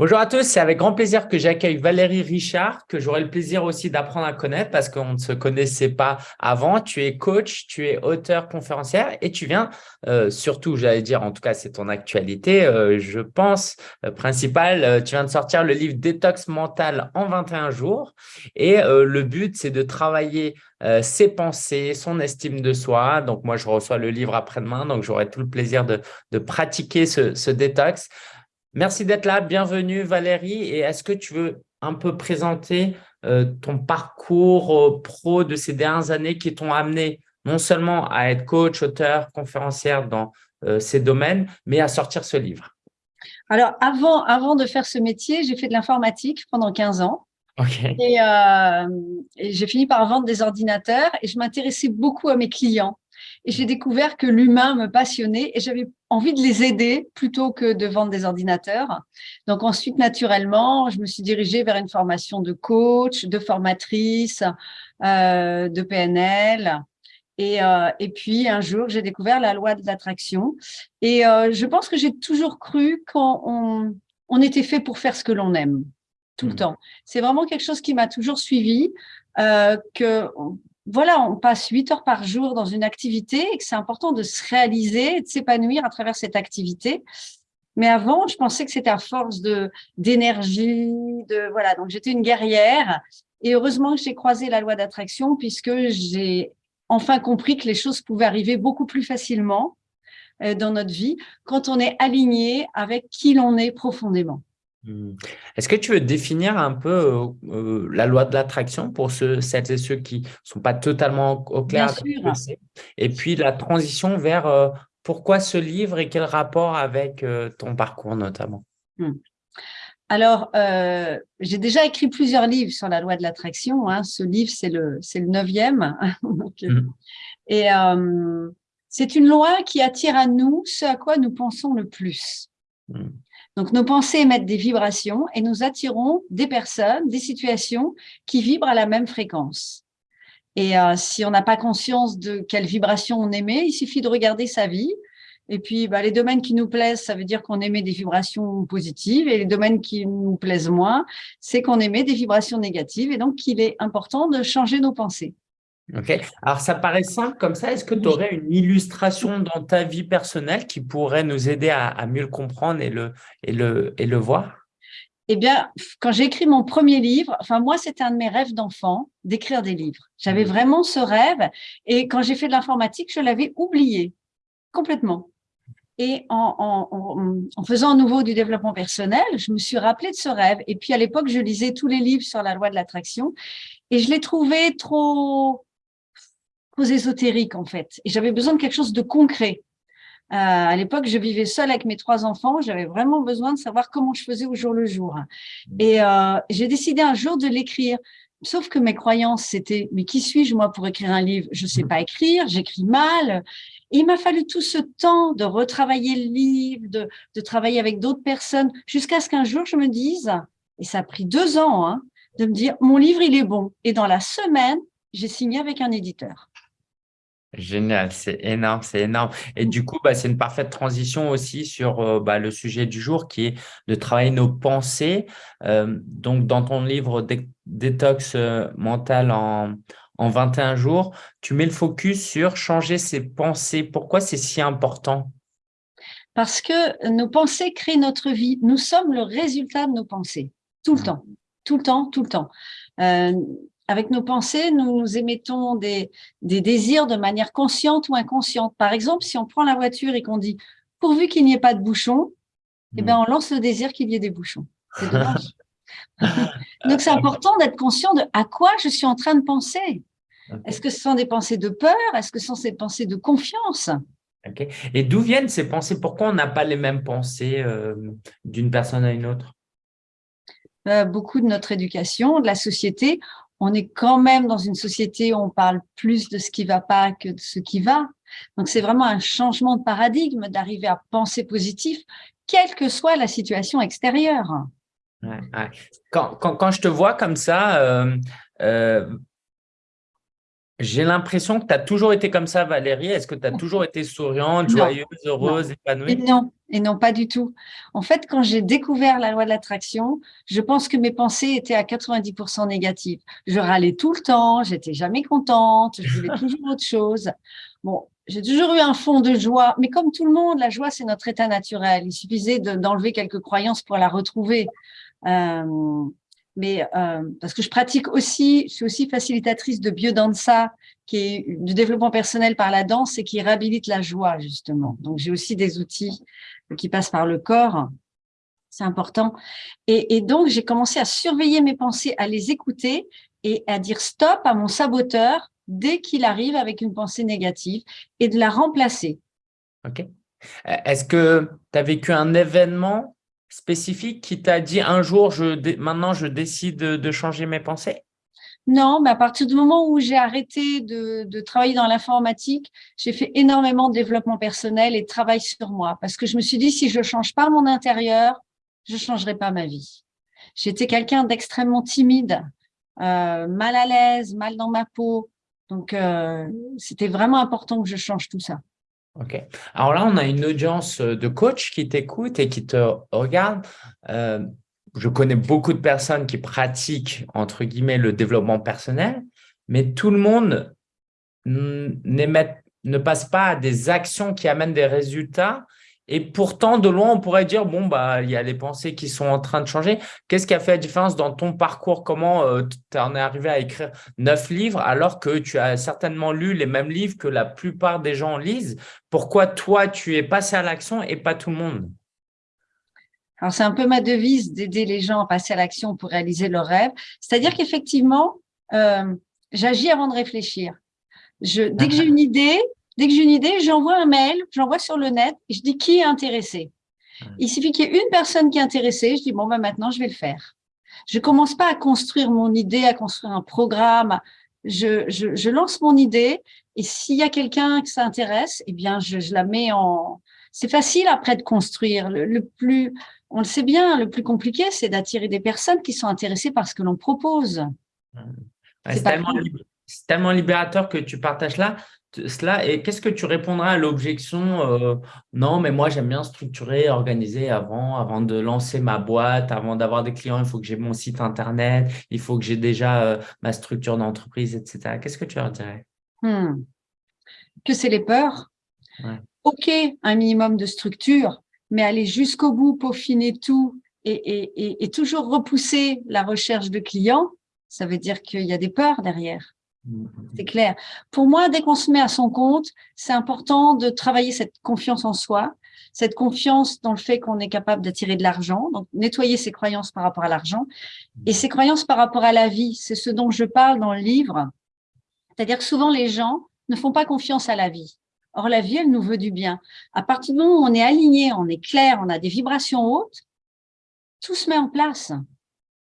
Bonjour à tous, c'est avec grand plaisir que j'accueille Valérie Richard, que j'aurai le plaisir aussi d'apprendre à connaître parce qu'on ne se connaissait pas avant. Tu es coach, tu es auteur conférencière et tu viens, euh, surtout, j'allais dire, en tout cas, c'est ton actualité, euh, je pense, euh, principale, tu viens de sortir le livre Détox mental en 21 jours et le but, c'est de travailler ses pensées, son estime de soi. Donc, moi, je reçois le livre après-demain, donc j'aurai tout le plaisir de, pratiquer ce détox. Merci d'être là. Bienvenue Valérie. Et est-ce que tu veux un peu présenter euh, ton parcours euh, pro de ces dernières années qui t'ont amené non seulement à être coach, auteur, conférencière dans euh, ces domaines, mais à sortir ce livre? Alors, avant, avant de faire ce métier, j'ai fait de l'informatique pendant 15 ans. Et, et j'ai fini par vendre des ordinateurs et je m'intéressais beaucoup à mes clients. Et j'ai découvert que l'humain me passionnait et j'avais envie de les aider plutôt que de vendre des ordinateurs. Donc ensuite, naturellement, je me suis dirigée vers une formation de coach, de formatrice, euh, de PNL. Et, euh, et, puis, un jour, j'ai découvert la loi de l'attraction. Et euh, je pense que j'ai toujours cru qu'on on, était fait pour faire ce que l'on aime, tout le mmh. temps. C'est vraiment quelque chose qui m'a toujours suivi, euh, que voilà, on passe huit heures par jour dans une activité et que c'est important de se réaliser, de s'épanouir à travers cette activité. Mais avant, je pensais que c'était à force d'énergie, de voilà. Donc j'étais une guerrière et heureusement que j'ai croisé la loi d'attraction puisque j'ai enfin compris que les choses pouvaient arriver beaucoup plus facilement euh, dans notre vie quand on est aligné avec qui l'on est profondément. Mmh. Est-ce que tu veux définir un peu euh, euh, la loi de l'attraction pour ceux, celles et ceux qui ne sont pas totalement au clair Bien sûr. Et puis la transition vers euh, pourquoi ce livre et quel rapport avec ton parcours notamment? Mmh. Alors, j'ai déjà écrit plusieurs livres sur la loi de l'attraction. Hein. Ce livre, c'est le, le neuvième. Mmh. Et c'est une loi qui attire à nous ce à quoi nous pensons le plus. Donc, nos pensées émettent des vibrations et nous attirons des personnes, des situations qui vibrent à la même fréquence. Et euh, si on n'a pas conscience de quelle vibration on émet, il suffit de regarder sa vie. Et puis, bah, les domaines qui nous plaisent, ça veut dire qu'on émet des vibrations positives. Et les domaines qui nous plaisent moins, c'est qu'on émet des vibrations négatives. Et donc, il est important de changer nos pensées. Ok. Alors, ça paraît simple comme ça. Est-ce que tu aurais une illustration dans ta vie personnelle qui pourrait nous aider à, mieux le comprendre et le, et le, et le voir? Eh bien, quand j'ai écrit mon premier livre, enfin moi, c'était un de mes rêves d'enfant, d'écrire des livres. J'avais mmh. vraiment ce rêve. Et quand j'ai fait de l'informatique, je l'avais oublié complètement. Et en, en, faisant à nouveau du développement personnel, je me suis rappelé de ce rêve. Et puis à l'époque, je lisais tous les livres sur la loi de l'attraction et je l'ai trouvé trop ésotérique en fait. Et j'avais besoin de quelque chose de concret. Euh, à l'époque, je vivais seule avec mes trois enfants. J'avais vraiment besoin de savoir comment je faisais au jour le jour. Et euh, j'ai décidé un jour de l'écrire. Sauf que mes croyances, c'était « mais qui suis-je moi pour écrire un livre? Je sais pas écrire, j'écris mal. » il m'a fallu tout ce temps de retravailler le livre, de, de travailler avec d'autres personnes, jusqu'à ce qu'un jour je me dise, et ça a pris deux ans, hein, de me dire « mon livre, il est bon ». Et dans la semaine, j'ai signé avec un éditeur. Génial, c'est énorme, c'est énorme. Et du coup, bah, c'est une parfaite transition aussi sur euh, bah, le sujet du jour qui est de travailler nos pensées. Euh, donc, dans ton livre Détox euh, mental en, en 21 jours, tu mets le focus sur changer ses pensées. Pourquoi c'est si important? Parce que nos pensées créent notre vie. Nous sommes le résultat de nos pensées, tout le mmh. temps, tout le temps, tout le temps avec nos pensées, nous, nous émettons des, désirs de manière consciente ou inconsciente. Par exemple, si on prend la voiture et qu'on dit « pourvu qu'il n'y ait pas de bouchons eh bien, hmm. on lance le désir qu'il y ait des bouchons. C'est dommage. Donc, c'est important d'être conscient de à quoi je suis en train de penser. Est-ce que ce sont des pensées de peur? Est-ce que ce sont des pensées de confiance? Et d'où viennent ces pensées? Pourquoi on n'a pas les mêmes pensées euh, d'une personne à une autre? Euh, Beaucoup de notre éducation, de la société, on est quand même dans une société où on parle plus de ce qui va pas que de ce qui va. Donc, c'est vraiment un changement de paradigme d'arriver à penser positif, quelle que soit la situation extérieure. Quand, je te vois comme ça, euh, euh, J'ai l'impression que tu as toujours été comme ça, Valérie. Est-ce que tu as toujours été souriante, joyeuse, heureuse, épanouie? Non, et non, pas du tout. En fait, quand j'ai découvert la loi de l'attraction, je pense que mes pensées étaient à 90% négatives. Je râlais tout le temps, j'étais jamais contente, je voulais toujours autre chose. Bon, j'ai toujours eu un fond de joie, mais comme tout le monde, la joie, c'est notre état naturel. Il suffisait d'enlever quelques croyances pour la retrouver. Euh, mais euh, parce que je pratique aussi, je suis aussi facilitatrice de biodanza, qui est du développement personnel par la danse et qui réhabilite la joie, justement. Donc, j'ai aussi des outils qui passent par le corps. C'est important. Et, et donc, j'ai commencé à surveiller mes pensées, à les écouter et à dire stop à mon saboteur dès qu'il arrive avec une pensée négative et de la remplacer. OK. Est-ce que tu as vécu un événement spécifique qui t'a dit un jour, je, maintenant je décide de changer mes pensées? Non, mais à partir du moment où j'ai arrêté de, travailler dans l'informatique, j'ai fait énormément de développement personnel et de travail sur moi parce que je me suis dit, si je ne change pas mon intérieur, je ne changerai pas ma vie. J'étais quelqu'un d'extrêmement timide, euh, mal à l'aise, mal dans ma peau. Donc, euh, c'était vraiment important que je change tout ça. OK. Alors là, on a une audience de coach qui t'écoute et qui te regarde. Euh, je connais beaucoup de personnes qui pratiquent, entre guillemets, le développement personnel, mais tout le monde ne passe pas à des actions qui amènent des résultats. Et pourtant, de loin, on pourrait dire, bon, bah, il y a les pensées qui sont en train de changer. Qu'est-ce qui a fait la différence dans ton parcours? Comment euh, tu en es arrivé à écrire neuf livres alors que tu as certainement lu les mêmes livres que la plupart des gens lisent? Pourquoi toi, tu es passé à l'action et pas tout le monde? Alors, c'est un peu ma devise d'aider les gens à passer à l'action pour réaliser leurs rêves. C'est-à-dire qu'effectivement, euh, j'agis avant de réfléchir. Je, dès que j'ai une idée, dès que j'ai une idée, j'envoie un mail, j'envoie sur le net et je dis qui est intéressé? Il suffit qu'il y ait une personne qui est intéressée, je dis bon, ben maintenant, je vais le faire. Je commence pas à construire mon idée, à construire un programme. Je, je, je lance mon idée et s'il y a quelqu'un qui s'intéresse, eh bien, je, je, la mets en. C'est facile après de construire. Le, le plus on le sait bien, le plus compliqué, c'est d'attirer des personnes qui sont intéressées par ce que l'on propose. c'est tellement, libérateur que tu partages là, cela. Et qu'est-ce que tu répondras à l'objection euh, Non, mais moi, j'aime bien structurer, organiser avant, avant de lancer ma boîte, avant d'avoir des clients, il faut que j'ai mon site Internet, il faut que j'ai déjà euh, ma structure d'entreprise, etc. Qu'est-ce que tu leur dirais? Hmm. Que c'est les peurs. OK, un minimum de structure, mais aller jusqu'au bout, peaufiner tout et, toujours repousser la recherche de clients, ça veut dire qu'il y a des peurs derrière. Mm-hmm. C'est clair. Pour moi, dès qu'on se met à son compte, c'est important de travailler cette confiance en soi, cette confiance dans le fait qu'on est capable d'attirer de l'argent, donc nettoyer ses croyances par rapport à l'argent et ses croyances par rapport à la vie. C'est ce dont je parle dans le livre. C'est-à-dire que souvent les gens ne font pas confiance à la vie. Or, la vie, elle nous veut du bien. À partir du moment où on est aligné, on est clair, on a des vibrations hautes, tout se met en place.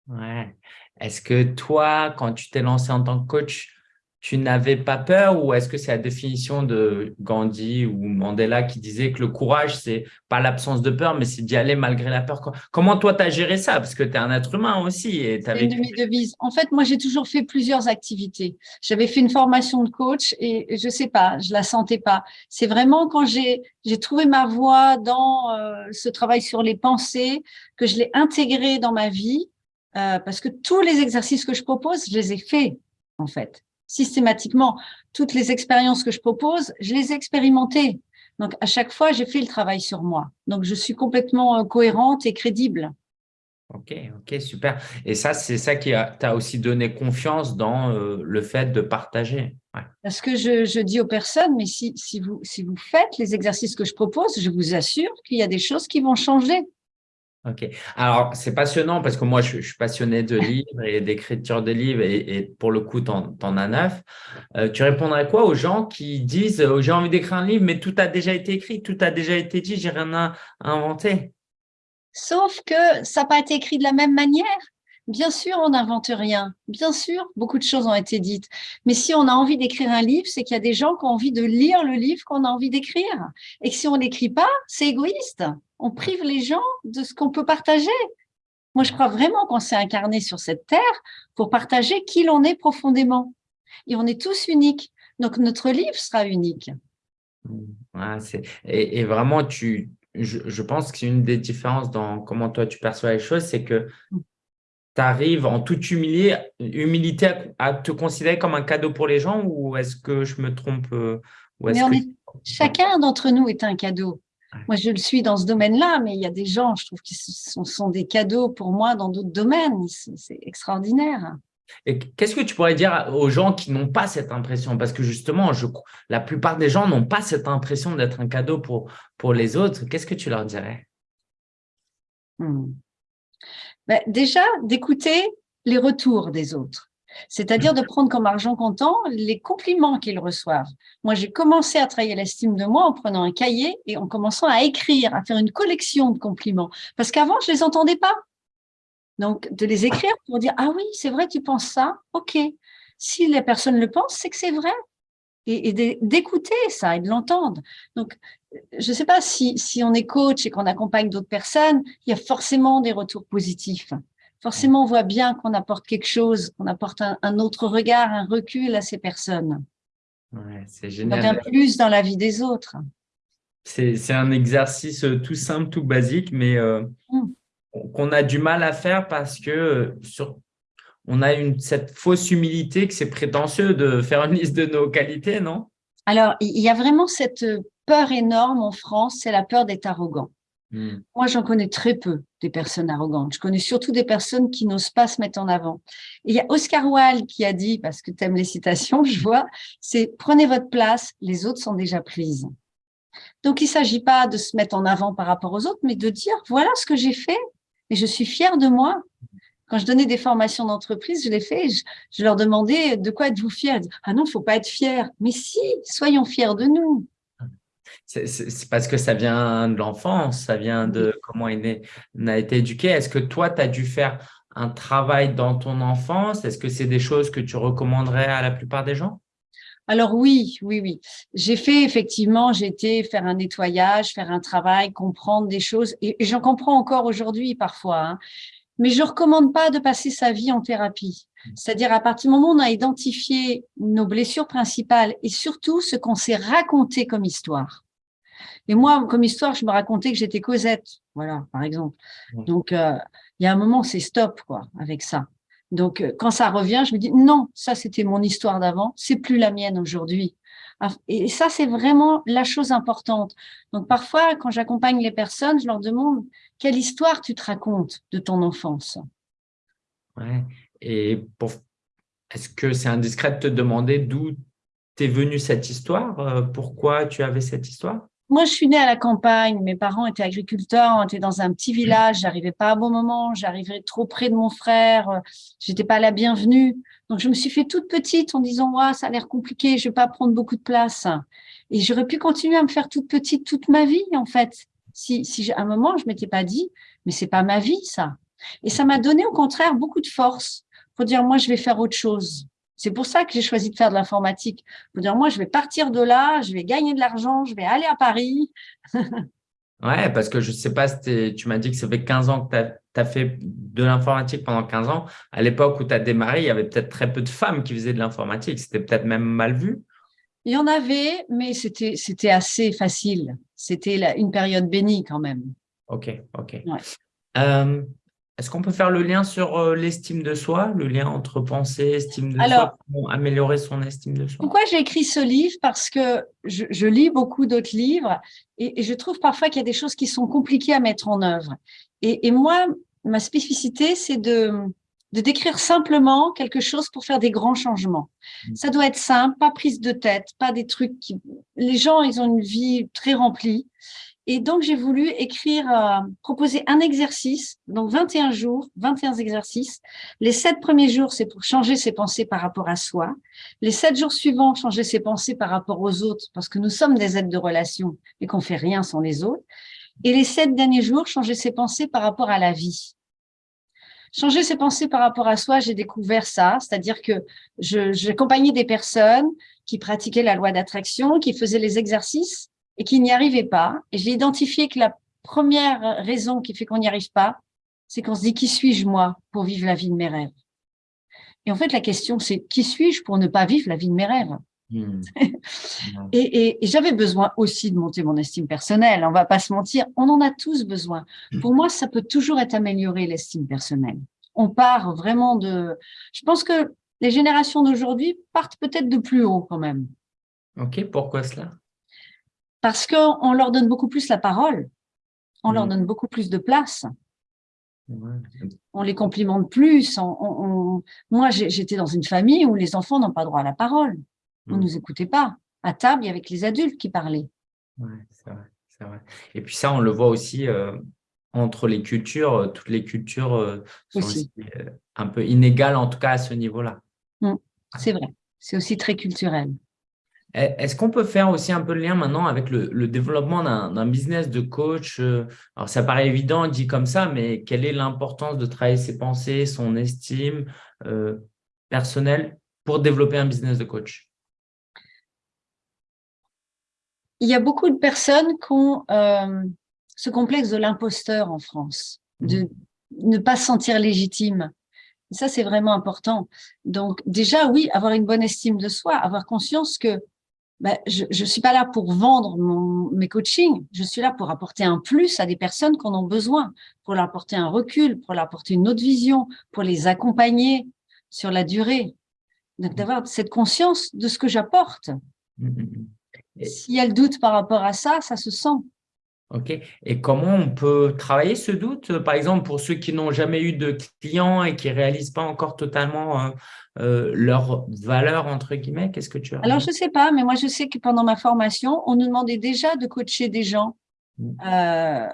Ouais. Est-ce que toi, quand tu t'es lancé en tant que coach, tu n'avais pas peur ou est-ce que c'est la définition de Gandhi ou Mandela qui disait que le courage, c'est pas l'absence de peur, mais c'est d'y aller malgré la peur? Comment toi, tu as géré ça? Parce que tu es un être humain aussi. C'est une de mes devises. En fait, moi, j'ai toujours fait plusieurs activités. J'avais fait une formation de coach et je sais pas, je la sentais pas. C'est vraiment quand j'ai trouvé ma voie dans euh, ce travail sur les pensées que je l'ai intégré dans ma vie euh, parce que tous les exercices que je propose, je les ai faits en fait systématiquement. Toutes les expériences que je propose, je les ai expérimentées. Donc, à chaque fois, j'ai fait le travail sur moi. Donc, je suis complètement euh, cohérente et crédible. Ok, ok, super. Et ça, c'est ça qui t'a aussi donné confiance dans euh, le fait de partager. Parce que je, je, dis aux personnes, mais si, si, vous, si vous faites les exercices que je propose, je vous assure qu'il y a des choses qui vont changer. Ok. Alors, c'est passionnant parce que moi, je, suis passionné de livres et d'écriture de livres et, pour le coup, tu en, as neuf. Euh, tu répondrais quoi aux gens qui disent euh, j'ai envie d'écrire un livre, mais tout a déjà été écrit, tout a déjà été dit, j'ai rien à, inventer? Sauf que ça n'a pas été écrit de la même manière. Bien sûr, on n'invente rien. Bien sûr, beaucoup de choses ont été dites. Mais si on a envie d'écrire un livre, c'est qu'il y a des gens qui ont envie de lire le livre qu'on a envie d'écrire. Et que si on n'écrit pas, c'est égoïste on prive les gens de ce qu'on peut partager. Moi, je crois vraiment qu'on s'est incarné sur cette terre pour partager qui l'on est profondément. Et on est tous uniques. Donc, notre livre sera unique. et, vraiment, tu, je, pense que c'est une des différences dans comment toi tu perçois les choses, c'est que tu arrives en toute humilité, humilité à, te considérer comme un cadeau pour les gens ou est-ce que je me trompe euh, Chacun d'entre nous est un cadeau. Moi, je le suis dans ce domaine-là, mais il y a des gens, je trouve, qui sont, sont des cadeaux pour moi dans d'autres domaines. C'est extraordinaire. Et qu'est-ce que tu pourrais dire aux gens qui n'ont pas cette impression? Parce que justement, je, la plupart des gens n'ont pas cette impression d'être un cadeau pour, pour les autres. Qu'est-ce que tu leur dirais? Hmm. ben, Déjà, d'écouter les retours des autres. C'est-à-dire de prendre comme argent comptant les compliments qu'ils reçoivent. Moi, j'ai commencé à travailler l'estime de moi en prenant un cahier et en commençant à écrire, à faire une collection de compliments. Parce qu'avant, je les entendais pas. Donc, de les écrire pour dire, ah oui, c'est vrai, tu penses ça, ok. Si les personnes le pensent, c'est que c'est vrai. Et, d'écouter ça et de l'entendre. Donc, je ne sais pas si, si on est coach et qu'on accompagne d'autres personnes, il y a forcément des retours positifs. Forcément, on voit bien qu'on apporte quelque chose, qu'on apporte un, autre regard, un recul à ces personnes. Ouais, c'est génial. Donc, un plus dans la vie des autres. C'est un exercice tout simple, tout basique, mais euh, mmh qu'on a du mal à faire parce que euh, sur, on a une, cette fausse humilité que c'est prétentieux de faire une liste de nos qualités, non? Alors, il y a vraiment cette peur énorme en France, c'est la peur d'être arrogant. Hmm. Moi, j'en connais très peu des personnes arrogantes. Je connais surtout des personnes qui n'osent pas se mettre en avant. il y a Oscar Wilde qui a dit, parce que tu aimes les citations, je vois, c'est « prenez votre place, les autres sont déjà prises ». Donc, il ne s'agit pas de se mettre en avant par rapport aux autres, mais de dire « voilà ce que j'ai fait, et je suis fière de moi. Quand je donnais des formations d'entreprise, je l'ai fait, je, leur demandais de quoi êtes-vous fier Ah non, il ne faut pas être fier. Mais si, soyons fiers de nous. C'est parce que ça vient de l'enfance, ça vient de comment on a été éduqué. Est-ce que toi, tu as dû faire un travail dans ton enfance? Est-ce que c'est des choses que tu recommanderais à la plupart des gens? Alors oui, oui, oui. J'ai fait effectivement, j'ai été faire un nettoyage, faire un travail, comprendre des choses, et, j'en comprends encore aujourd'hui parfois. Hein. Mais je recommande pas de passer sa vie en thérapie. C'est-à-dire à partir du moment où on a identifié nos blessures principales et surtout ce qu'on s'est raconté comme histoire. Et moi, comme histoire, je me racontais que j'étais Cosette, voilà, par exemple. Donc, euh, il y a un moment, c'est stop, quoi, avec ça. Donc, euh, quand ça revient, je me dis, non, ça, c'était mon histoire d'avant, c'est plus la mienne aujourd'hui. Et ça, c'est vraiment la chose importante. Donc, parfois, quand j'accompagne les personnes, je leur demande, quelle histoire tu te racontes de ton enfance? Ouais. Et est-ce que c'est indiscret de te demander d'où t'es venue cette histoire euh, Pourquoi tu avais cette histoire? Moi, je suis née à la campagne. Mes parents étaient agriculteurs. On était dans un petit village. J'arrivais pas à bon moment. J'arrivais trop près de mon frère. J'étais pas la bienvenue. Donc, je me suis fait toute petite en disant, ouais, ça a l'air compliqué. Je vais pas prendre beaucoup de place. Et j'aurais pu continuer à me faire toute petite toute ma vie, en fait. Si, si à un moment, je m'étais pas dit, mais c'est pas ma vie, ça. Et ça m'a donné, au contraire, beaucoup de force pour dire, moi, je vais faire autre chose. C'est pour ça que j'ai choisi de faire de l'informatique. Pour dire, moi, je vais partir de là, je vais gagner de l'argent, je vais aller à Paris. ouais, parce que je ne sais pas, si tu m'as dit que ça fait 15 ans que tu as, fait de l'informatique pendant 15 ans. À l'époque où tu as démarré, il y avait peut-être très peu de femmes qui faisaient de l'informatique. C'était peut-être même mal vu. Il y en avait, mais c'était assez facile. C'était une période bénie quand même. Ok, ok. Euh, est-ce qu'on peut faire le lien sur euh, l'estime de soi, le lien entre pensée estime de soi, pour améliorer son estime de soi? Pourquoi j'ai écrit ce livre? Parce que je, lis beaucoup d'autres livres et, je trouve parfois qu'il y a des choses qui sont compliquées à mettre en œuvre. Et, moi, ma spécificité, c'est de, de décrire simplement quelque chose pour faire des grands changements. Mmh. Ça doit être simple, pas prise de tête, pas des trucs qui… Les gens, ils ont une vie très remplie et donc, j'ai voulu écrire, euh, proposer un exercice, donc 21 jours, 21 exercices. Les sept premiers jours, c'est pour changer ses pensées par rapport à soi. Les sept jours suivants, changer ses pensées par rapport aux autres, parce que nous sommes des êtres de relation et qu'on fait rien sans les autres. Et les sept derniers jours, changer ses pensées par rapport à la vie. Changer ses pensées par rapport à soi, j'ai découvert ça, c'est-à-dire que j'accompagnais des personnes qui pratiquaient la loi d'attraction, qui faisaient les exercices, et qui n'y arrivait pas. Et j'ai identifié que la première raison qui fait qu'on n'y arrive pas, c'est qu'on se dit qui suis-je moi pour vivre la vie de mes rêves? Et en fait, la question, c'est qui suis-je pour ne pas vivre la vie de mes rêves? Hmm. Et, j'avais besoin aussi de monter mon estime personnelle. On va pas se mentir, on en a tous besoin. Hmm. Pour moi, ça peut toujours être amélioré, l'estime personnelle. On part vraiment de... Je pense que les générations d'aujourd'hui partent peut-être de plus haut quand même. Ok, pourquoi cela? Parce qu'on leur donne beaucoup plus la parole. On leur hmm. donne beaucoup plus de place. On les complimente plus. Moi, j'étais dans une famille où les enfants n'ont pas droit à la parole. On ne mm. nous écoutait pas. À table, il y avait que les adultes qui parlaient. Oui, c'est vrai, Et puis ça, on le voit aussi euh, entre les cultures. Euh, toutes les cultures euh, sont aussi. un peu inégales, en tout cas à ce niveau-là. Mm. c'est vrai. C'est aussi très culturel. Eh, est-ce qu'on peut faire aussi un peu le lien maintenant avec le, développement d'un business de coach euh, Alors, ça paraît évident dit comme ça, mais quelle est l'importance de travailler ses pensées, son estime euh, personnelle pour développer un business de coach? Il y a beaucoup de personnes qui ont euh, ce complexe de l'imposteur en France, de mmh. ne pas se sentir légitime. ça, c'est vraiment important. Donc, déjà, oui, avoir une bonne estime de soi, avoir conscience que ben, je ne suis pas là pour vendre mon, mes coachings, je suis là pour apporter un plus à des personnes qui en ont besoin, pour leur apporter un recul, pour leur apporter une autre vision, pour les accompagner sur la durée. Donc, d'avoir cette conscience de ce que j'apporte. Mmh, mmh, mmh. S'il y a le doute par rapport à ça, ça se sent. OK. Et comment on peut travailler ce doute? Par exemple, pour ceux qui n'ont jamais eu de clients et qui ne réalisent pas encore totalement euh, euh, leur valeur, entre guillemets, qu'est-ce que tu as Alors, je ne sais pas, mais moi, je sais que pendant ma formation, on nous demandait déjà de coacher des gens mmh. euh,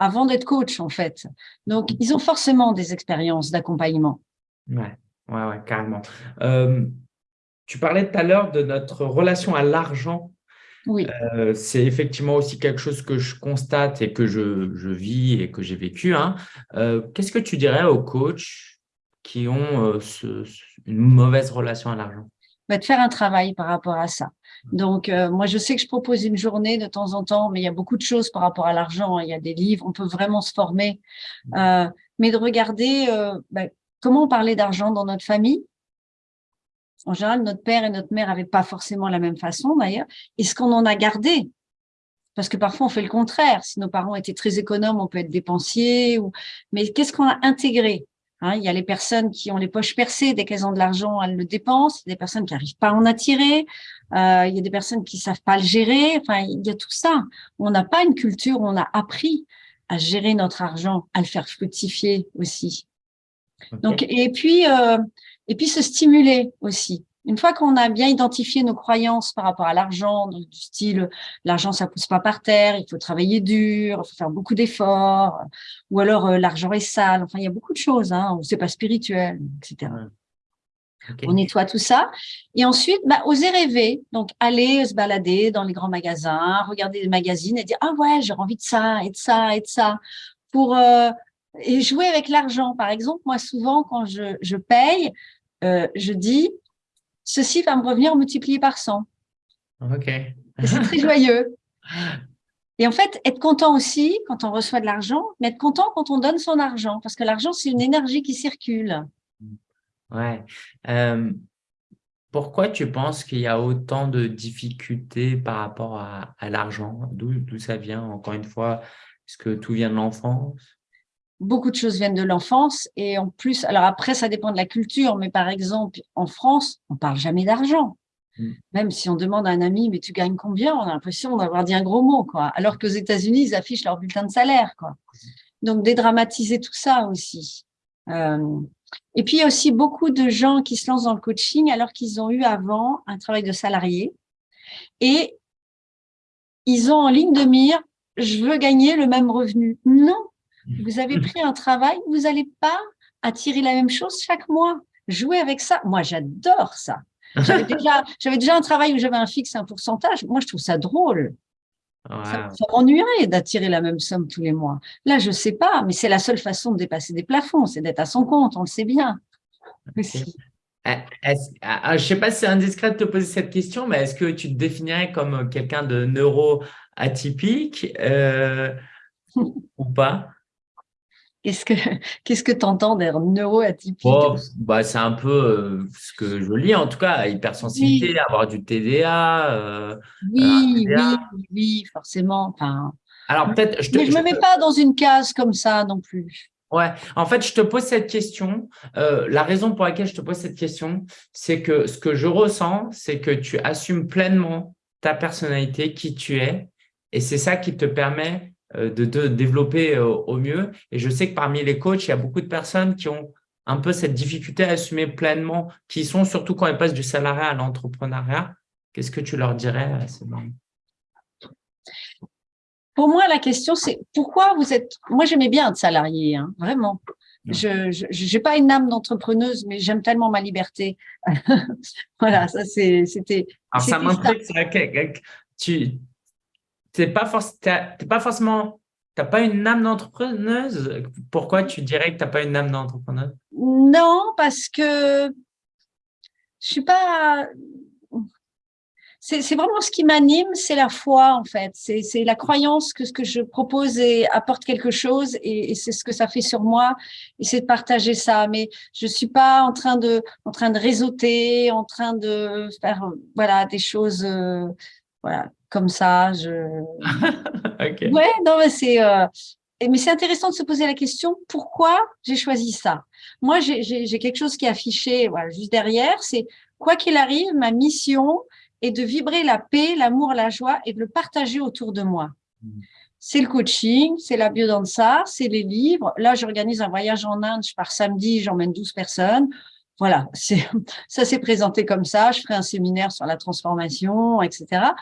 avant d'être coach, en fait. Donc, ils ont forcément des expériences d'accompagnement. Ouais, ouais, ouais, carrément. tu parlais tout à l'heure de notre relation à l'argent oui. Euh, c'est effectivement aussi quelque chose que je constate et que je, je vis et que j'ai vécu. Hein. Euh, qu'est-ce que tu dirais aux coachs qui ont euh, ce, une mauvaise relation à l'argent? Bah, De faire un travail par rapport à ça. Donc, moi, je sais que je propose une journée de temps en temps, mais il y a beaucoup de choses par rapport à l'argent. Il y a des livres, on peut vraiment se former. mais de regarder bah, comment on parlait d'argent dans notre famille, en général, notre père et notre mère n'avaient pas forcément la même façon d'ailleurs. Est-ce qu'on en a gardé? Parce que parfois, on fait le contraire. Si nos parents étaient très économes, on peut être dépensier. Ou... Mais qu'est-ce qu'on a intégré hein? Il y a les personnes qui ont les poches percées, dès qu'elles ont de l'argent, elles le dépensent. Il y a des personnes qui n'arrivent pas à en attirer. Euh, il y a des personnes qui savent pas le gérer. Enfin, il y a tout ça. On n'a pas une culture où on a appris à gérer notre argent, à le faire fructifier aussi. Donc, et puis, euh, et puis se stimuler aussi. Une fois qu'on a bien identifié nos croyances par rapport à l'argent, du style l'argent ça pousse pas par terre, il faut travailler dur, il faut faire beaucoup d'efforts, ou alors euh, l'argent est sale. Enfin, il y a beaucoup de choses, hein, c'est pas spirituel, etc. On nettoie tout ça. Et ensuite, bah, oser rêver. Donc, aller se balader dans les grands magasins, regarder des magazines et dire « Ah ouais, j'ai envie de ça et de ça et de ça. » Pour euh, et jouer avec l'argent. Par exemple, moi, souvent, quand je, je paye, euh, je dis, ceci va me revenir multiplié par 100. OK. c'est très joyeux. Et en fait, être content aussi quand on reçoit de l'argent, mais être content quand on donne son argent, parce que l'argent, c'est une énergie qui circule. Ouais. Euh, pourquoi tu penses qu'il y a autant de difficultés par rapport à, à l'argent? D'où ça vient, encore une fois? Est-ce que tout vient de l'enfance? Beaucoup de choses viennent de l'enfance et en plus, alors après, ça dépend de la culture, mais par exemple, en France, on parle jamais d'argent. Mm. Même si on demande à un ami, mais tu gagnes combien? On a l'impression d'avoir dit un gros mot, quoi. Alors qu'aux États-Unis, ils affichent leur bulletin de salaire, quoi. Donc, dédramatiser tout ça aussi. Euh, et puis, il y a aussi beaucoup de gens qui se lancent dans le coaching alors qu'ils ont eu avant un travail de salarié et ils ont en ligne de mire, je veux gagner le même revenu. Non, vous avez pris un travail, vous n'allez pas attirer la même chose chaque mois. Jouer avec ça, moi j'adore ça. J'avais déjà, déjà un travail où j'avais un fixe, un pourcentage. Moi, je trouve ça drôle. Ça, m'ennuierait d'attirer la même somme tous les mois. Là, je sais pas, mais c'est la seule façon de dépasser des plafonds, c'est d'être à son compte, on le sait bien. Ah, ah, je ne sais pas si c'est indiscret de te poser cette question, mais est-ce que tu te définirais comme quelqu'un de neuro atypique euh, ou pas? Qu'est-ce que qu'est-ce que tu entends des neuroatypiques? Oh, bah, C'est un peu euh, ce que je lis, en tout cas, hypersensibilité, avoir du TDA. Euh, oui, oui, oui, forcément. Enfin, Alors peut-être. Je Mais je ne me mets pas dans une case comme ça non plus. Ouais, en fait, je te pose cette question. Euh, la raison pour laquelle je te pose cette question, c'est que ce que je ressens, c'est que tu assumes pleinement ta personnalité, qui tu es, et c'est ça qui te permet euh, de te développer euh, au mieux. Et je sais que parmi les coachs, il y a beaucoup de personnes qui ont un peu cette difficulté à assumer pleinement, qui sont surtout quand elles passent du salariat à l'entrepreneuriat. Qu'est-ce que tu leur dirais à ces moments Pour moi, la question, c'est pourquoi vous êtes… Moi, j'aimais bien être salarié, hein, vraiment. Je n'ai pas une âme d'entrepreneuse, mais j'aime tellement ma liberté. voilà, ça c'était… Alors, ça m'intrigue, tu n'es pas, pas forcément, tu n'as pas une âme d'entrepreneuse? Pourquoi tu dirais que tu n'as pas une âme d'entrepreneuse? Non, parce que je suis pas, c'est vraiment ce qui m'anime, c'est la foi en fait. C'est la croyance que ce que je propose apporte quelque chose et, c'est ce que ça fait sur moi et c'est de partager ça. Mais je suis pas en train de en train de réseauter, en train de faire voilà des choses euh, voilà comme ça. Je... Ouais, non mais c'est euh, mais c'est intéressant de se poser la question pourquoi j'ai choisi ça? Moi, j'ai quelque chose qui est affiché voilà, juste derrière, c'est quoi qu'il arrive, ma mission, et de vibrer la paix, l'amour, la joie et de le partager autour de moi. Mmh. C'est le coaching, c'est la biodanza, c'est les livres. Là, j'organise un voyage en Inde, je pars samedi, j'emmène 12 personnes. Voilà, ça s'est présenté comme ça. Je ferai un séminaire sur la transformation, etc.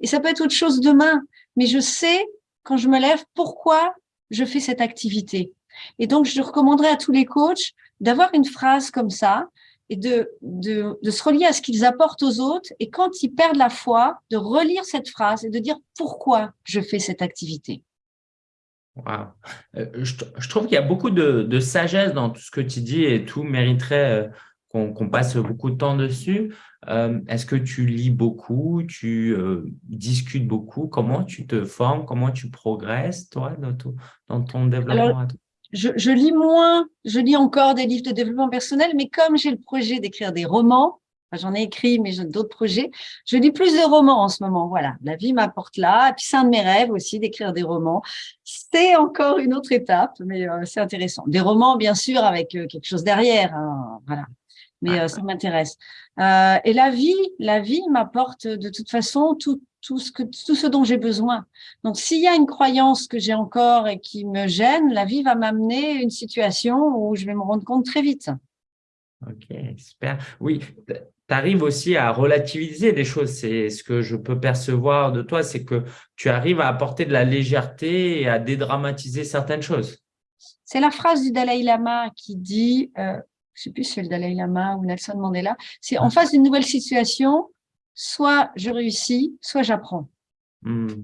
Et ça peut être autre chose demain, mais je sais quand je me lève pourquoi je fais cette activité. Et donc, je recommanderais à tous les coachs d'avoir une phrase comme ça, et de, de, se relier à ce qu'ils apportent aux autres. Et quand ils perdent la foi, de relire cette phrase et de dire pourquoi je fais cette activité. Euh, je, trouve qu'il y a beaucoup de, de, sagesse dans tout ce que tu dis et tout mériterait euh, qu'on passe beaucoup de temps dessus. Euh, Est-ce que tu lis beaucoup, tu euh, discutes beaucoup? Comment tu te formes? Comment tu progresses, toi, dans, ton, dans ton développement je, lis moins, je lis encore des livres de développement personnel, mais comme j'ai le projet d'écrire des romans, j'en ai écrit, mais j'ai d'autres projets, je lis plus de romans en ce moment. Voilà, la vie m'apporte là. Et puis, c'est un de mes rêves aussi d'écrire des romans. C'est encore une autre étape, mais euh, c'est intéressant. Des romans, bien sûr, avec quelque chose derrière. Hein, voilà mais ça m'intéresse. Euh, et la vie, la vie m'apporte de toute façon tout, tout ce que tout ce dont j'ai besoin. Donc s'il y a une croyance que j'ai encore et qui me gêne, la vie va m'amener une situation où je vais me rendre compte très vite. Ok, super. Oui, tu arrives aussi à relativiser des choses. C'est ce que je peux percevoir de toi, c'est que tu arrives à apporter de la légèreté et à dédramatiser certaines choses. C'est la phrase du Dalai Lama qui dit euh, je sais plus si c'est le Dalai Lama ou Nelson Mandela, c'est en face d'une nouvelle situation, soit je réussis, soit j'apprends. Hmm.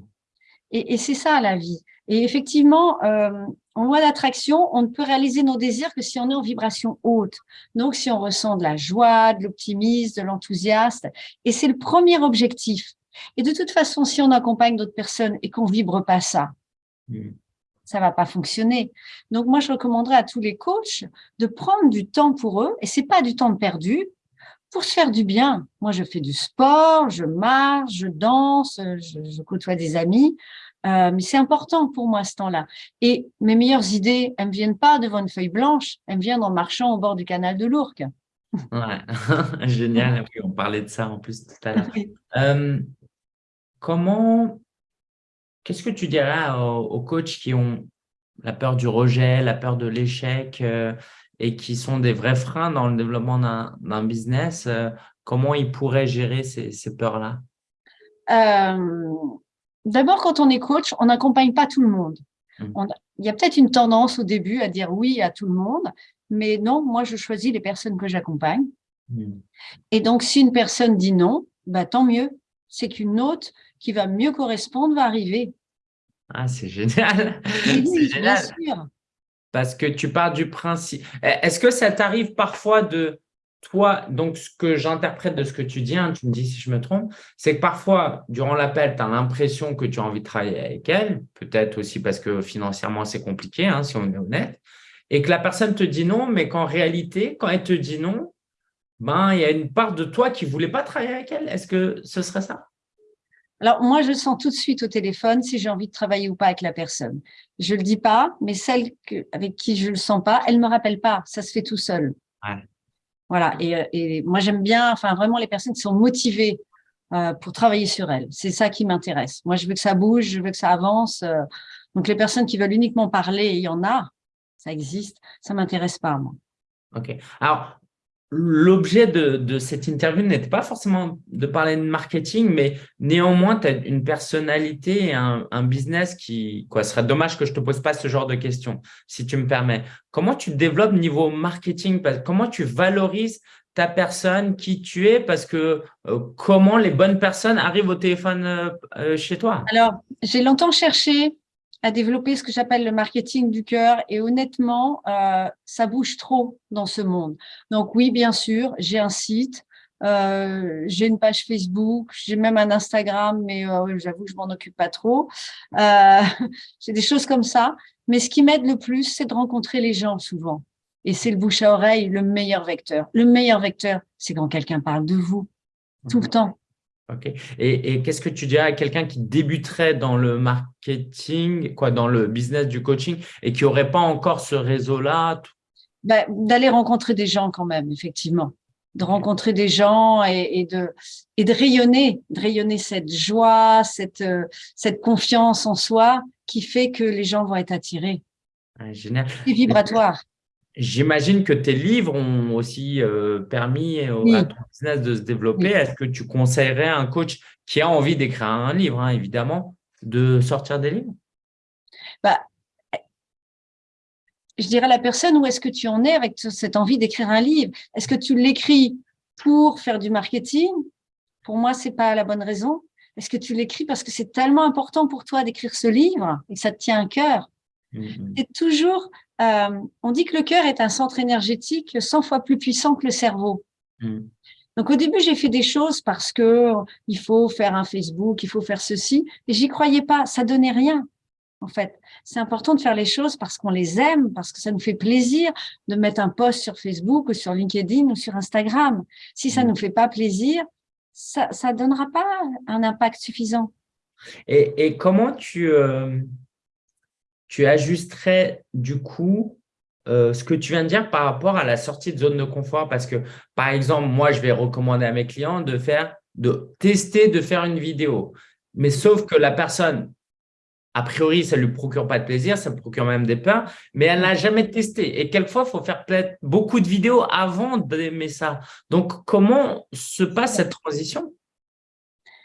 Et, c'est ça la vie. Et effectivement, euh, en loi d'attraction, on ne peut réaliser nos désirs que si on est en vibration haute. Donc, si on ressent de la joie, de l'optimisme, de l'enthousiasme. Et c'est le premier objectif. Et de toute façon, si on accompagne d'autres personnes et qu'on vibre pas ça, hmm ça va pas fonctionner. Donc, moi, je recommanderais à tous les coachs de prendre du temps pour eux, et c'est pas du temps perdu, pour se faire du bien. Moi, je fais du sport, je marche, je danse, je, côtoie des amis, euh, mais c'est important pour moi ce temps-là. Et mes meilleures idées, elles ne viennent pas devant une feuille blanche, elles me viennent en marchant au bord du canal de l'Ourcq. Ouais, génial. on parlait de ça en plus tout à l'heure. Euh, comment Qu'est-ce que tu dirais aux, coachs qui ont la peur du rejet, la peur de l'échec euh, et qui sont des vrais freins dans le développement d'un business euh, Comment ils pourraient gérer ces, peurs-là? Euh, D'abord, quand on est coach, on n'accompagne pas tout le monde. Mmh. il y a peut-être une tendance au début à dire oui à tout le monde, mais non, moi, je choisis les personnes que j'accompagne. Mmh. Et donc, si une personne dit non, bah, tant mieux. C'est qu'une autre qui va mieux correspondre va arriver. Ah, c'est génial. c'est génial. Parce que tu pars du principe. Est-ce que ça t'arrive parfois de toi, donc ce que j'interprète de ce que tu dis, hein, tu me dis si je me trompe, c'est que parfois, durant l'appel, tu as l'impression que tu as envie de travailler avec elle, peut-être aussi parce que financièrement, c'est compliqué, hein, si on est honnête. et que la personne te dit non, mais qu'en réalité, quand elle te dit non, ben, il y a une part de toi qui ne voulait pas travailler avec elle. Est-ce que ce serait ça? Alors, moi, je sens tout de suite au téléphone si j'ai envie de travailler ou pas avec la personne. Je ne le dis pas, mais celle avec qui je ne le sens pas, elle ne me rappelle pas. Ça se fait tout seul. Voilà. Et, moi, j'aime bien, enfin, vraiment les personnes qui sont motivées euh, pour travailler sur elles. C'est ça qui m'intéresse. Moi, je veux que ça bouge, je veux que ça avance. Euh. donc, les personnes qui veulent uniquement parler, il y en a, ça existe, ça ne m'intéresse pas, moi. OK. Alors, L'objet de, cette interview n'était pas forcément de parler de marketing, mais néanmoins, tu as une personnalité et un, business qui… Quoi, ce serait dommage que je ne te pose pas ce genre de questions, si tu me permets. Comment tu développes niveau marketing? Comment tu valorises ta personne, qui tu es? Parce que euh, comment les bonnes personnes arrivent au téléphone euh, euh, chez toi? Alors, j'ai longtemps cherché à développer ce que j'appelle le marketing du cœur. Et honnêtement, euh, ça bouge trop dans ce monde. Donc oui, bien sûr, j'ai un site, euh, j'ai une page Facebook, j'ai même un Instagram, mais euh, j'avoue que je m'en occupe pas trop. j'ai des choses comme ça. Mais ce qui m'aide le plus, c'est de rencontrer les gens souvent. Et c'est le bouche à oreille, le meilleur vecteur. Le meilleur vecteur, c'est quand quelqu'un parle de vous, tout le mmh. temps. Ok. Et, qu'est-ce que tu dirais à quelqu'un qui débuterait dans le marketing, quoi, dans le business du coaching et qui n'aurait pas encore ce réseau-là bah, D'aller rencontrer des gens quand même, effectivement. De rencontrer des gens et, de, et de rayonner, de rayonner cette joie, cette, euh, cette confiance en soi qui fait que les gens vont être attirés. génial. C'est vibratoire. J'imagine que tes livres ont aussi euh, permis à ton business de se développer. Est-ce que tu conseillerais à un coach qui a envie d'écrire un livre, hein, évidemment, de sortir des livres? Bah, Je dirais à la personne, où est-ce que tu en es avec cette envie d'écrire un livre? Est-ce que tu l'écris pour faire du marketing? Pour moi, ce n'est pas la bonne raison. Est-ce que tu l'écris parce que c'est tellement important pour toi d'écrire ce livre et que ça te tient à cœur? Mmh C'est toujours euh, on dit que le cœur est un centre énergétique 100 fois plus puissant que le cerveau. Hmm. Donc au début, j'ai fait des choses parce que il faut faire un Facebook, il faut faire ceci, et j'y croyais pas, ça donnait rien. En fait, c'est important de faire les choses parce qu'on les aime, parce que ça nous fait plaisir de mettre un post sur Facebook ou sur LinkedIn ou sur Instagram. Si ça ne hmm. nous fait pas plaisir, ça ne donnera pas un impact suffisant. Et, comment tu, euh, tu ajusterais du coup euh, ce que tu viens de dire par rapport à la sortie de zone de confort? Parce que, par exemple, moi, je vais recommander à mes clients de faire, de tester de faire une vidéo. Mais sauf que la personne, a priori, ça ne lui procure pas de plaisir, ça procure même des peurs, mais elle n'a jamais testé. Et quelquefois, il faut faire beaucoup de vidéos avant d'aimer ça. Donc, comment se passe cette transition?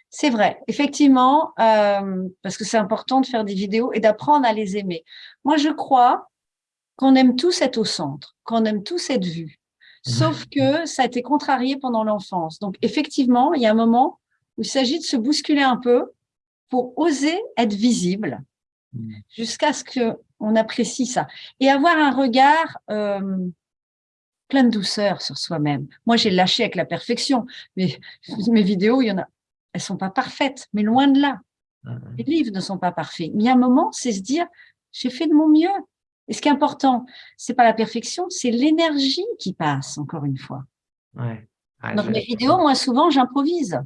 C'est vrai, effectivement, euh, parce que c'est important de faire des vidéos et d'apprendre à les aimer. Moi, je crois qu'on aime tous être au centre, qu'on aime tous être vus, sauf que ça a été contrarié pendant l'enfance. Donc, effectivement, il y a un moment où il s'agit de se bousculer un peu pour oser être visible mmh. jusqu'à ce qu'on apprécie ça et avoir un regard euh, plein de douceur sur soi-même. Moi, j'ai lâché avec la perfection, mais mes vidéos, il y en a elles sont pas parfaites, mais loin de là. Les livres ne sont pas parfaits. Mais il y a un moment, c'est se dire, j'ai fait de mon mieux. Et ce qui est important, c'est pas la perfection, c'est l'énergie qui passe, encore une fois. Ouais. Dans mes vidéos, moi, souvent, j'improvise.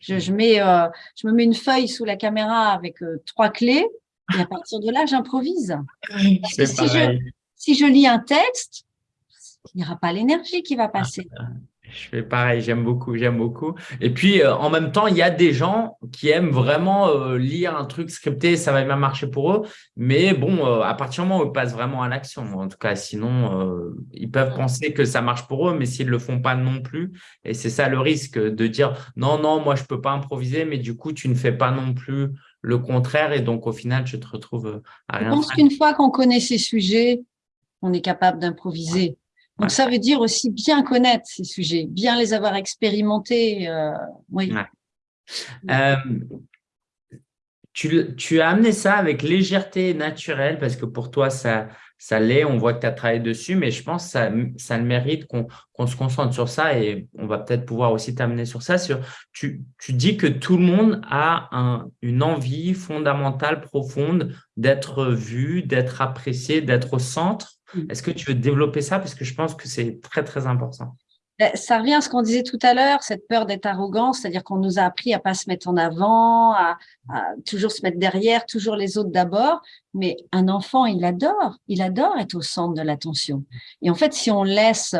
Je, mets, euh, je me mets une feuille sous la caméra avec euh, trois clés, et à partir de là, j'improvise. si je, si je lis un texte, il n'y aura pas l'énergie qui va passer. Je fais pareil, j'aime beaucoup, j'aime beaucoup. Et puis, euh, en même temps, il y a des gens qui aiment vraiment euh, lire un truc scripté, ça va bien marcher pour eux. Mais bon, euh, à partir du moment où ils passent vraiment à l'action, en tout cas, sinon, ils peuvent penser que ça marche pour eux, mais s'ils ne le font pas non plus. Et c'est ça le risque de dire non, non, moi, je ne peux pas improviser, mais du coup, tu ne fais pas non plus le contraire. Et donc, au final, tu te retrouves à rien. Je pense qu'une fois qu'on connaît ces sujets, on est capable d'improviser. Donc, ça veut dire aussi bien connaître ces sujets, bien les avoir expérimentés. Euh, oui. Euh, tu, tu, as amené ça avec légèreté naturelle parce que pour toi, ça, ça l'est. On voit que tu as travaillé dessus, mais je pense que ça, ça le mérite qu'on se concentre sur ça et on va peut-être pouvoir aussi t'amener sur ça. Sur, tu, tu, dis que tout le monde a un, une envie fondamentale, profonde d'être vu, d'être apprécié, d'être au centre. Est-ce que tu veux développer ça? Parce que je pense que c'est très, très important. Ben, ça revient à ce qu'on disait tout à l'heure, cette peur d'être arrogant, c'est-à-dire qu'on nous a appris à pas se mettre en avant, à, toujours se mettre derrière, toujours les autres d'abord. Mais un enfant, il adore, il adore être au centre de l'attention. Et en fait, si on laisse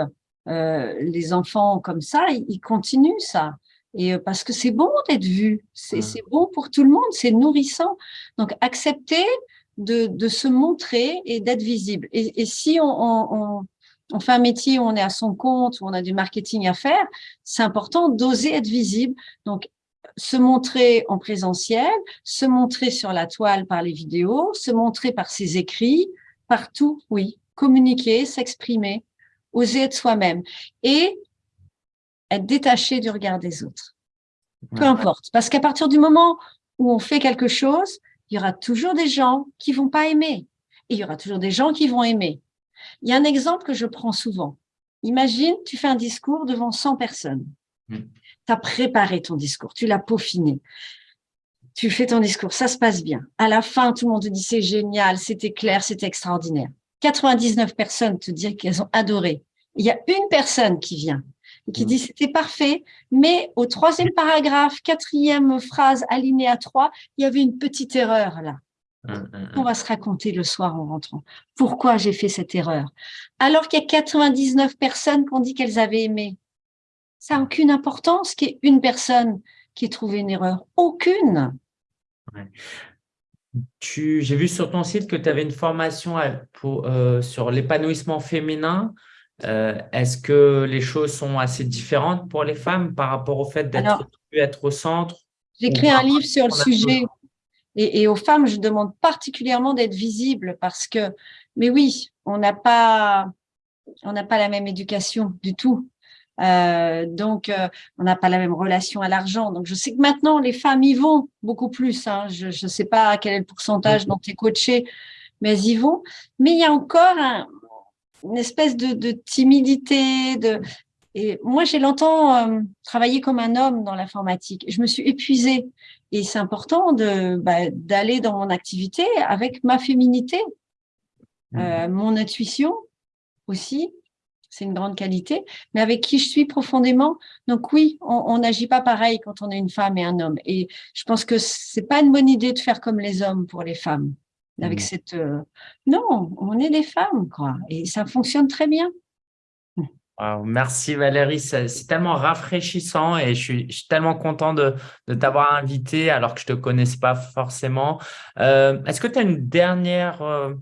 euh, les enfants comme ça, ils, continuent ça. Et euh, parce que c'est bon d'être vu, c'est bon pour tout le monde, c'est nourrissant. Donc, accepter de, de, se montrer et d'être visible. Et, et si on, on, on fait un métier où on est à son compte, où on a du marketing à faire, c'est important d'oser être visible. Donc, se montrer en présentiel, se montrer sur la toile par les vidéos, se montrer par ses écrits, partout, oui. Communiquer, s'exprimer, oser être soi-même et être détaché du regard des autres. Peu importe. Parce qu'à partir du moment où on fait quelque chose, il y aura toujours des gens qui vont pas aimer. Et il y aura toujours des gens qui vont aimer. Il y a un exemple que je prends souvent. Imagine, tu fais un discours devant 100 personnes. Hmm. Tu as préparé ton discours, tu l'as peaufiné. Tu fais ton discours, ça se passe bien. À la fin, tout le monde te dit c'est génial, c'était clair, c'était extraordinaire. 99 personnes te disent qu'elles ont adoré. Il y a une personne qui vient qui hmm. dit c'était parfait, mais au troisième paragraphe, quatrième phrase, alinéa 3, il y avait une petite erreur là. Hum, hum, On va se raconter le soir en rentrant. Pourquoi j'ai fait cette erreur? Alors qu'il y a 99 personnes qui ont dit qu'elles avaient aimé. Ça n'a aucune importance qu'il y ait une personne qui ait trouvé une erreur. Aucune. J'ai vu sur ton site que tu avais une formation pour, euh, sur l'épanouissement féminin. Euh, est-ce que les choses sont assez différentes pour les femmes par rapport au fait d'être être au centre J'ai écrit un livre sur le sujet. Et, aux femmes, je demande particulièrement d'être visibles parce que, mais oui, on n'a pas, on n'a pas la même éducation du tout. Euh, donc, euh, on n'a pas la même relation à l'argent. Donc, je sais que maintenant, les femmes y vont beaucoup plus. Hein. Je ne sais pas quel est le pourcentage dont tu es coaché, mais elles y vont. Mais il y a encore une espèce de, de timidité. De... Et moi, j'ai longtemps euh, travaillé comme un homme dans l'informatique. Je me suis épuisée. Et c'est important de bah, d'aller dans mon activité avec ma féminité, mmh. euh, mon intuition aussi, c'est une grande qualité, mais avec qui je suis profondément. Donc oui, on n'agit pas pareil quand on est une femme et un homme. Et je pense que c'est pas une bonne idée de faire comme les hommes pour les femmes. Avec mmh. cette euh, non, on est des femmes quoi, et ça fonctionne très bien merci Valérie, c'est tellement rafraîchissant et je suis, tellement content de, t'avoir invité alors que je ne te connaisse pas forcément. Euh, est-ce que tu as une dernière euh,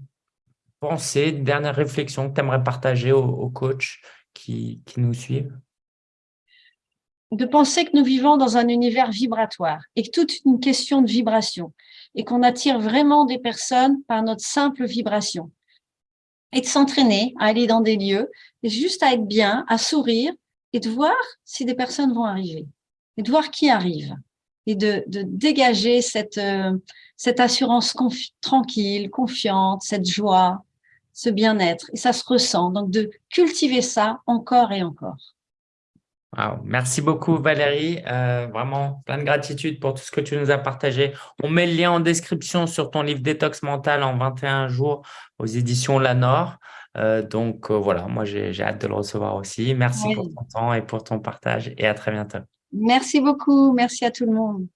pensée, une dernière réflexion que tu aimerais partager aux, coachs qui, qui, nous suivent De penser que nous vivons dans un univers vibratoire et que toute une question de vibration et qu'on attire vraiment des personnes par notre simple vibration et de s'entraîner à aller dans des lieux, juste à être bien, à sourire et de voir si des personnes vont arriver et de voir qui arrive et de, de dégager cette, euh, cette assurance tranquille, confiante, cette joie, ce bien-être. Et ça se ressent. Donc, de cultiver ça encore et encore. Merci beaucoup Valérie, euh, vraiment plein de gratitude pour tout ce que tu nous as partagé. On met le lien en description sur ton livre Détox mental en 21 jours aux éditions Lanor. Euh, donc euh, voilà, moi j'ai hâte de le recevoir aussi. Merci pour ton temps et pour ton partage et à très bientôt. Merci beaucoup, merci à tout le monde.